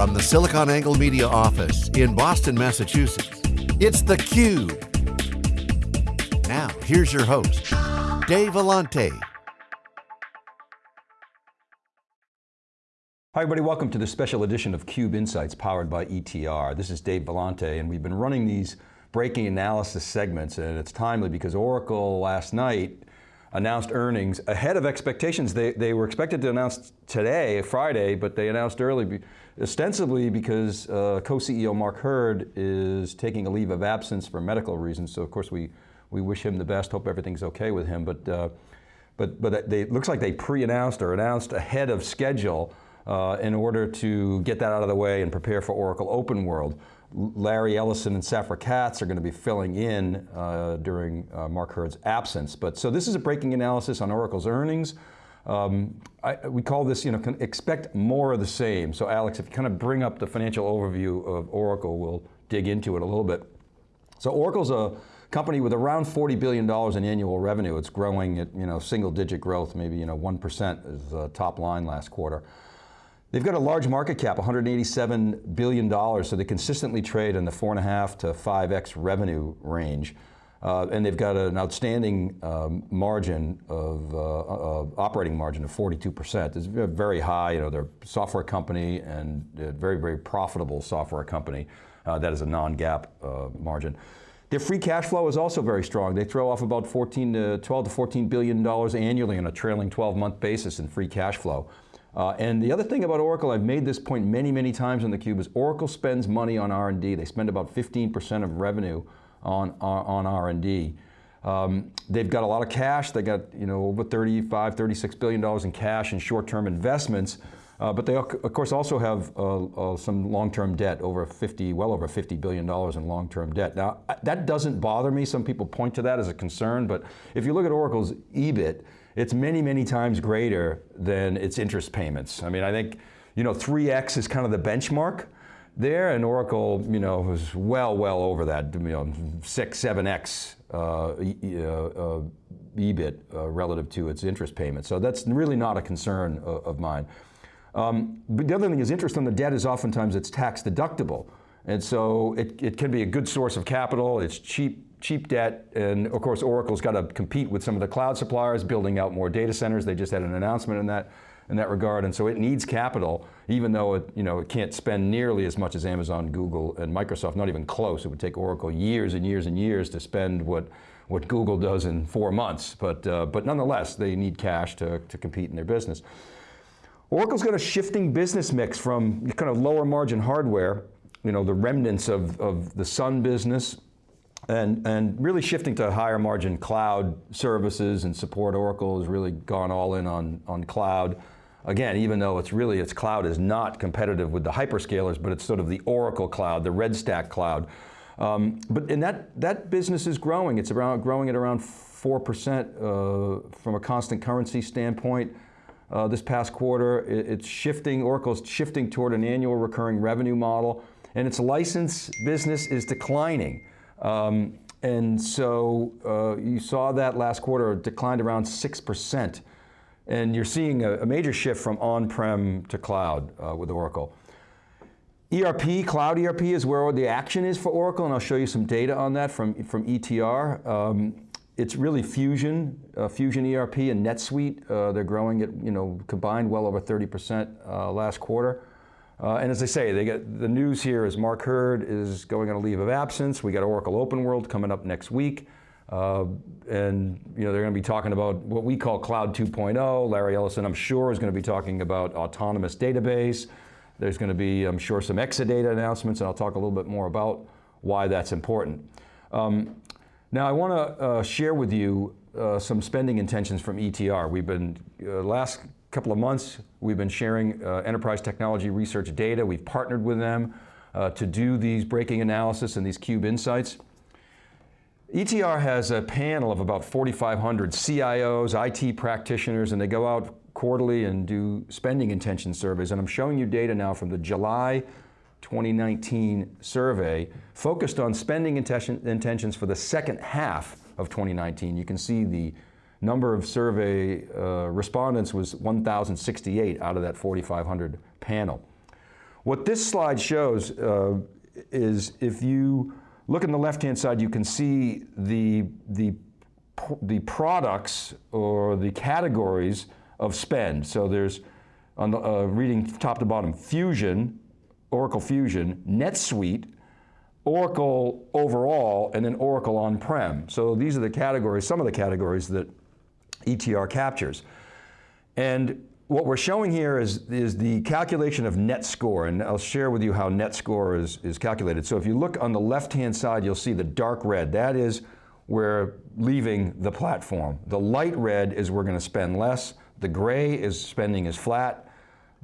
From the SiliconANGLE Media office in Boston, Massachusetts, it's theCUBE. Now, here's your host, Dave Vellante. Hi everybody, welcome to this special edition of CUBE Insights powered by ETR. This is Dave Vellante and we've been running these breaking analysis segments and it's timely because Oracle last night announced earnings ahead of expectations. They, they were expected to announce today, Friday, but they announced early, ostensibly because uh, co-CEO Mark Hurd is taking a leave of absence for medical reasons. So of course we, we wish him the best, hope everything's okay with him. But, uh, but, but they, it looks like they pre-announced or announced ahead of schedule uh, in order to get that out of the way and prepare for Oracle Open World. Larry Ellison and Safra Catz are going to be filling in uh, during uh, Mark Hurd's absence. But so this is a breaking analysis on Oracle's earnings. Um, I, we call this, you know, expect more of the same. So Alex, if you kind of bring up the financial overview of Oracle, we'll dig into it a little bit. So Oracle's a company with around $40 billion in annual revenue. It's growing at, you know, single digit growth, maybe, you know, 1% is the top line last quarter. They've got a large market cap, $187 billion, so they consistently trade in the four and a half to 5x revenue range. Uh, and they've got an outstanding um, margin of uh, uh, operating margin of 42%. It's very high, you know, they're a software company and a very, very profitable software company. Uh, that is a non-GAAP uh, margin. Their free cash flow is also very strong. They throw off about 14 to 12 to 14 billion dollars annually on a trailing 12 month basis in free cash flow. Uh, and the other thing about Oracle, I've made this point many, many times on theCUBE, is Oracle spends money on R&D. They spend about 15% of revenue on, on, on R&D. Um, they've got a lot of cash. They got you know over 35, 36 billion dollars in cash and short-term investments. Uh, but they of course also have uh, uh, some long-term debt, over 50, well over 50 billion dollars in long-term debt. Now that doesn't bother me. Some people point to that as a concern, but if you look at Oracle's EBIT, it's many, many times greater than its interest payments. I mean, I think, you know, 3X is kind of the benchmark there, and Oracle, you know, was well, well over that, you know, six, 7X uh, uh, uh, EBIT uh, relative to its interest payments. So that's really not a concern of mine. Um, but the other thing is interest on the debt is oftentimes it's tax deductible. And so it, it can be a good source of capital, it's cheap cheap debt, and of course Oracle's got to compete with some of the cloud suppliers, building out more data centers. They just had an announcement in that, in that regard, and so it needs capital, even though it, you know, it can't spend nearly as much as Amazon, Google, and Microsoft, not even close. It would take Oracle years and years and years to spend what, what Google does in four months, but, uh, but nonetheless, they need cash to, to compete in their business. Oracle's got a shifting business mix from kind of lower margin hardware, you know, the remnants of, of the Sun business, and, and really shifting to higher margin cloud services and support. Oracle has really gone all in on, on cloud. Again, even though it's really, its cloud is not competitive with the hyperscalers, but it's sort of the Oracle cloud, the Red Stack cloud. Um, but and that, that business is growing. It's around, growing at around 4% uh, from a constant currency standpoint. Uh, this past quarter, it, it's shifting, Oracle's shifting toward an annual recurring revenue model, and its license business is declining. Um, and so uh, you saw that last quarter declined around 6%. And you're seeing a, a major shift from on-prem to cloud uh, with Oracle. ERP, cloud ERP is where the action is for Oracle, and I'll show you some data on that from, from ETR. Um, it's really Fusion, uh, Fusion ERP and NetSuite. Uh, they're growing at, you know, combined well over 30% uh, last quarter. Uh, and as I say, they get the news here is Mark Hurd is going on a leave of absence. We got Oracle Open World coming up next week. Uh, and you know, they're going to be talking about what we call Cloud 2.0. Larry Ellison, I'm sure, is going to be talking about autonomous database. There's going to be, I'm sure, some Exadata announcements, and I'll talk a little bit more about why that's important. Um, now, I want to uh, share with you uh, some spending intentions from ETR. We've been, uh, last couple of months, we've been sharing uh, enterprise technology research data. We've partnered with them uh, to do these breaking analysis and these cube insights. ETR has a panel of about 4,500 CIOs, IT practitioners, and they go out quarterly and do spending intention surveys. And I'm showing you data now from the July 2019 survey focused on spending intentions for the second half of 2019. You can see the number of survey uh, respondents was 1,068 out of that 4,500 panel. What this slide shows uh, is if you look on the left-hand side, you can see the, the, the products or the categories of spend. So there's, on the, uh, reading top to bottom, Fusion, Oracle Fusion, NetSuite, Oracle overall, and then Oracle on-prem. So these are the categories, some of the categories that ETR captures. And what we're showing here is, is the calculation of net score, and I'll share with you how net score is, is calculated. So if you look on the left-hand side, you'll see the dark red. That is we're leaving the platform. The light red is we're going to spend less. The gray is spending is flat.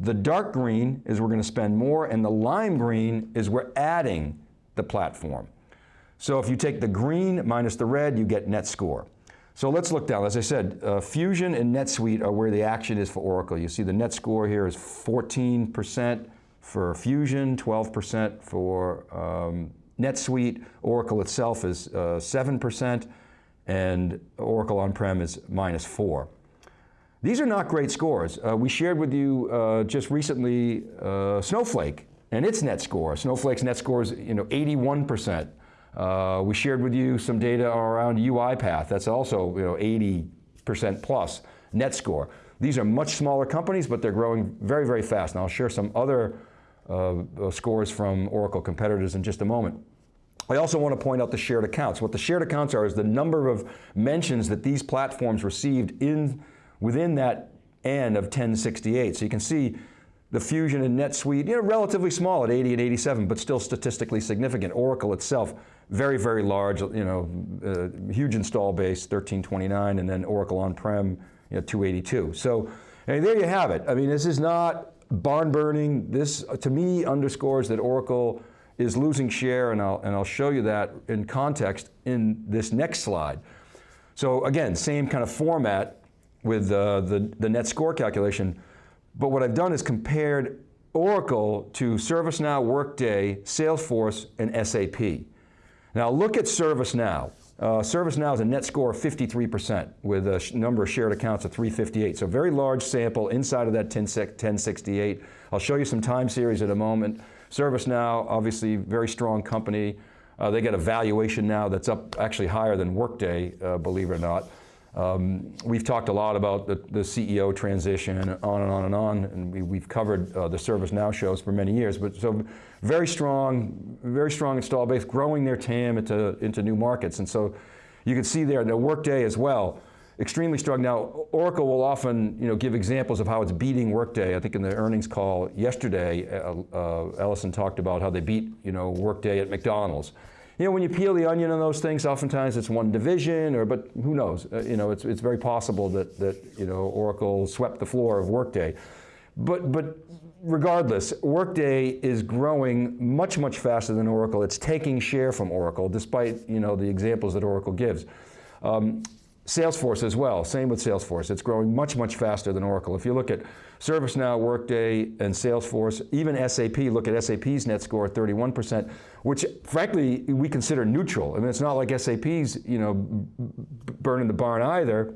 The dark green is we're going to spend more, and the lime green is we're adding the platform. So if you take the green minus the red, you get net score. So let's look down. As I said, uh, Fusion and NetSuite are where the action is for Oracle. You see the net score here is 14% for Fusion, 12% for um, NetSuite. Oracle itself is uh, 7%, and Oracle on-prem is minus 4. These are not great scores. Uh, we shared with you uh, just recently uh, Snowflake and its net score. Snowflake's net score is you know, 81%. Uh, we shared with you some data around UiPath. That's also you know, 80% plus net score. These are much smaller companies, but they're growing very, very fast. And I'll share some other uh, uh, scores from Oracle competitors in just a moment. I also want to point out the shared accounts. What the shared accounts are is the number of mentions that these platforms received in, within that N of 1068. So you can see the Fusion and NetSuite, you know, relatively small at 80 and 87, but still statistically significant. Oracle itself, very, very large, you know, uh, huge install base, 1329, and then Oracle on-prem, you know, 282. So, and there you have it. I mean, this is not barn burning. This, to me, underscores that Oracle is losing share, and I'll, and I'll show you that in context in this next slide. So again, same kind of format with uh, the, the net score calculation, but what I've done is compared Oracle to ServiceNow, Workday, Salesforce, and SAP. Now look at ServiceNow. Uh, ServiceNow is a net score of 53% with a number of shared accounts of 358. So very large sample inside of that 1068. I'll show you some time series in a moment. ServiceNow, obviously very strong company. Uh, they get a valuation now that's up actually higher than Workday, uh, believe it or not. Um, we've talked a lot about the, the, CEO transition and on and on and on, and we, have covered uh, the ServiceNow shows for many years, but so very strong, very strong install base, growing their TAM into, into new markets. And so you can see there, the Workday as well, extremely strong. Now, Oracle will often you know, give examples of how it's beating Workday. I think in the earnings call yesterday, uh, uh, Ellison talked about how they beat you know, Workday at McDonald's. You know, when you peel the onion on those things, oftentimes it's one division, or but who knows? Uh, you know, it's, it's very possible that, that you know, Oracle swept the floor of Workday. But, but regardless, Workday is growing much, much faster than Oracle. It's taking share from Oracle, despite you know, the examples that Oracle gives. Um, Salesforce as well, same with Salesforce. It's growing much, much faster than Oracle. If you look at ServiceNow, Workday, and Salesforce, even SAP, look at SAP's net score 31%, which frankly, we consider neutral. I mean, it's not like SAP's you know, burning the barn either,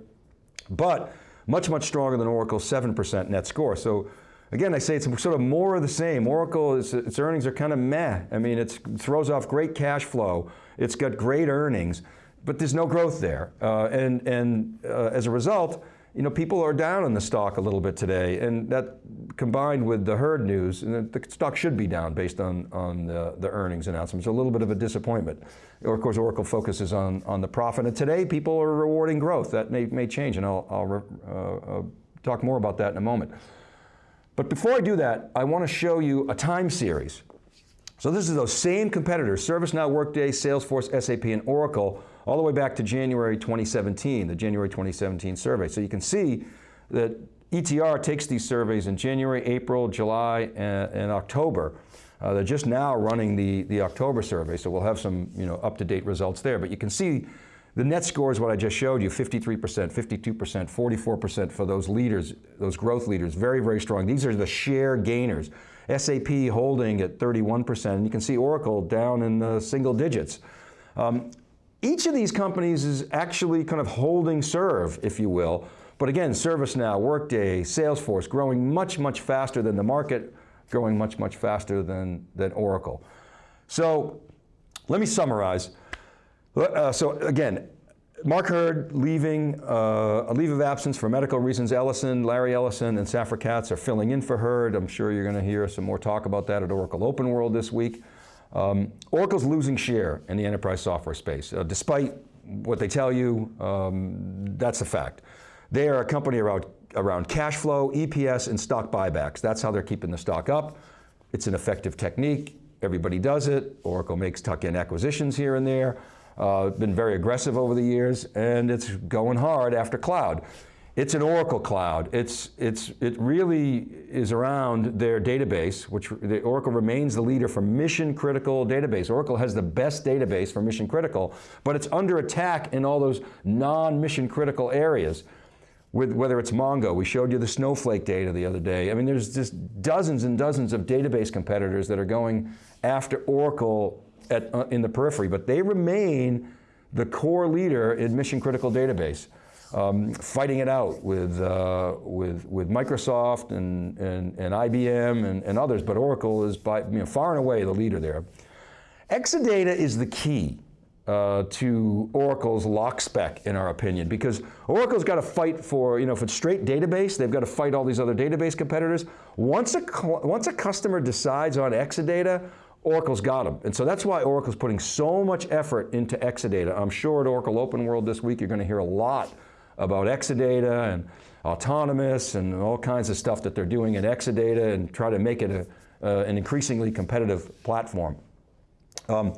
but much, much stronger than Oracle's 7% net score. So again, I say it's sort of more of the same. Oracle, is, its earnings are kind of meh. I mean, it throws off great cash flow. It's got great earnings but there's no growth there. Uh, and and uh, as a result, you know, people are down in the stock a little bit today, and that combined with the Hurd news, and the stock should be down based on, on the, the earnings announcements, a little bit of a disappointment. Or of course, Oracle focuses on, on the profit, and today people are rewarding growth. That may, may change, and I'll, I'll uh, uh, talk more about that in a moment. But before I do that, I want to show you a time series. So this is those same competitors, ServiceNow, Workday, Salesforce, SAP, and Oracle, all the way back to January 2017, the January 2017 survey. So you can see that ETR takes these surveys in January, April, July, and, and October. Uh, they're just now running the, the October survey, so we'll have some you know, up-to-date results there. But you can see the net score is what I just showed you, 53%, 52%, 44% for those leaders, those growth leaders, very, very strong. These are the share gainers. SAP holding at 31%, and you can see Oracle down in the single digits. Um, each of these companies is actually kind of holding serve, if you will. But again, ServiceNow, Workday, Salesforce growing much, much faster than the market growing much, much faster than, than Oracle. So let me summarize. Uh, so again, Mark Hurd leaving, uh, a leave of absence for medical reasons. Ellison, Larry Ellison and Safra Catz are filling in for Hurd. I'm sure you're going to hear some more talk about that at Oracle Open World this week. Um, Oracle's losing share in the enterprise software space. Uh, despite what they tell you, um, that's a fact. They are a company around, around cash flow, EPS, and stock buybacks. That's how they're keeping the stock up. It's an effective technique. Everybody does it. Oracle makes tuck-in acquisitions here and there uh, been very aggressive over the years, and it's going hard after cloud. It's an Oracle cloud. It's, it's, it really is around their database, which the Oracle remains the leader for mission critical database. Oracle has the best database for mission critical, but it's under attack in all those non-mission critical areas. With, whether it's Mongo, we showed you the Snowflake data the other day. I mean, there's just dozens and dozens of database competitors that are going after Oracle at, uh, in the periphery, but they remain the core leader in mission critical database. Um, fighting it out with, uh, with, with Microsoft and, and, and IBM and, and, others, but Oracle is by, you know, far and away the leader there. Exadata is the key uh, to Oracle's lock spec, in our opinion, because Oracle's got to fight for, you know, if it's straight database, they've got to fight all these other database competitors. Once a, once a customer decides on Exadata, Oracle's got them. And so that's why Oracle's putting so much effort into Exadata. I'm sure at Oracle Open World this week you're going to hear a lot about Exadata and autonomous and all kinds of stuff that they're doing in Exadata and try to make it a, uh, an increasingly competitive platform. Um,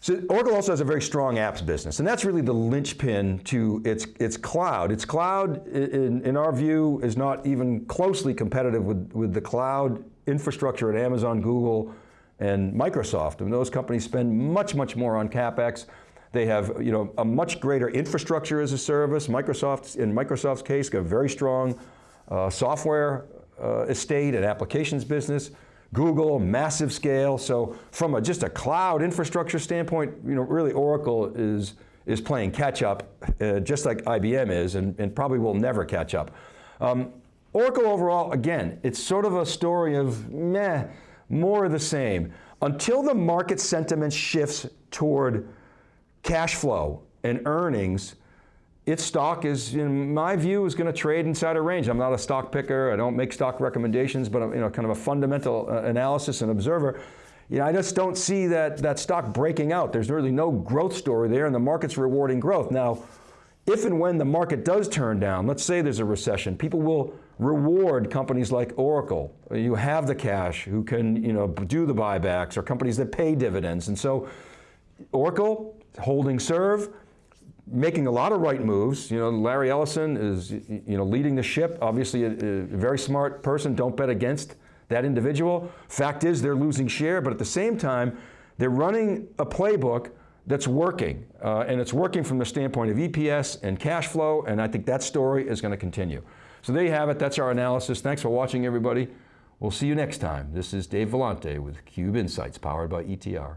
so Oracle also has a very strong apps business, and that's really the linchpin to its, its cloud. Its cloud, in, in our view, is not even closely competitive with, with the cloud infrastructure at Amazon, Google, and Microsoft. I And those companies spend much, much more on CapEx. They have you know, a much greater infrastructure as a service. Microsoft, in Microsoft's case, got a very strong uh, software uh, estate and applications business. Google, massive scale. So from a, just a cloud infrastructure standpoint, you know, really Oracle is, is playing catch up, uh, just like IBM is, and, and, probably will never catch up. Um, Oracle overall, again, it's sort of a story of meh, more of the same. Until the market sentiment shifts toward cash flow and earnings, its stock is, in my view, is going to trade inside a range. I'm not a stock picker, I don't make stock recommendations, but I'm you know, kind of a fundamental uh, analysis and observer. You know, I just don't see that, that stock breaking out. There's really no growth story there and the market's rewarding growth. Now, if and when the market does turn down, let's say there's a recession, people will reward companies like Oracle. You have the cash who can you know, do the buybacks or companies that pay dividends. And so Oracle, holding serve, making a lot of right moves. You know, Larry Ellison is you know, leading the ship, obviously a, a very smart person, don't bet against that individual. Fact is they're losing share, but at the same time, they're running a playbook that's working, uh, and it's working from the standpoint of EPS and cash flow, and I think that story is going to continue. So there you have it, that's our analysis. Thanks for watching everybody. We'll see you next time. This is Dave Vellante with Cube Insights powered by ETR.